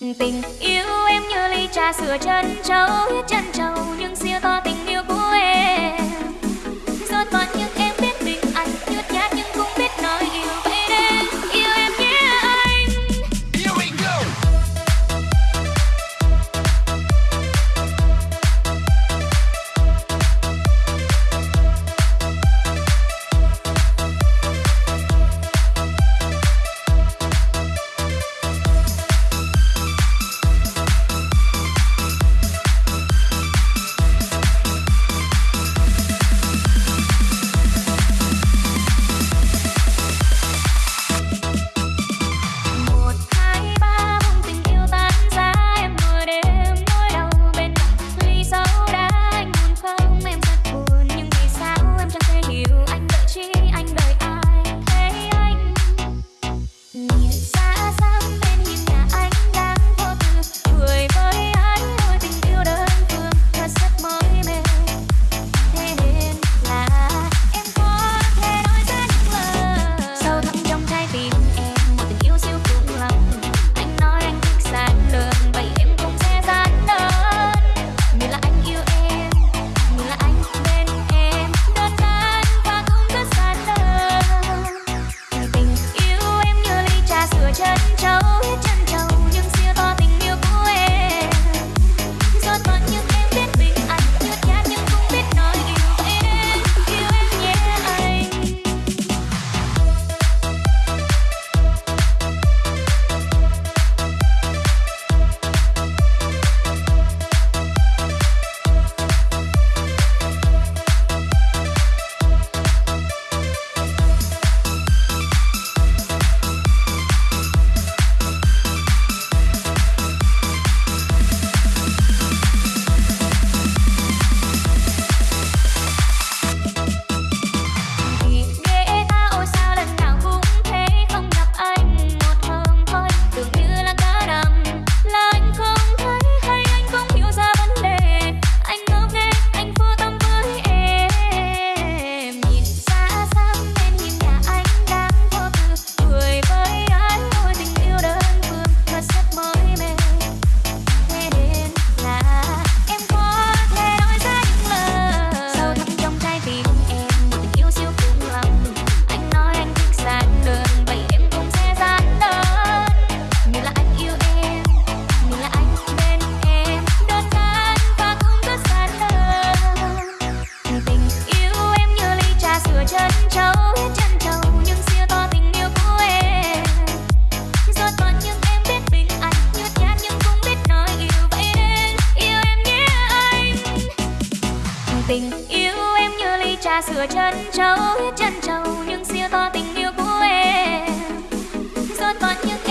tình yêu em như ly trà sữa chân trâu chân trâu, nhưng siêu to tình yêu của sửa chân trâu chân trâu, nhưng siêu to tình yêu của em. Rót vào những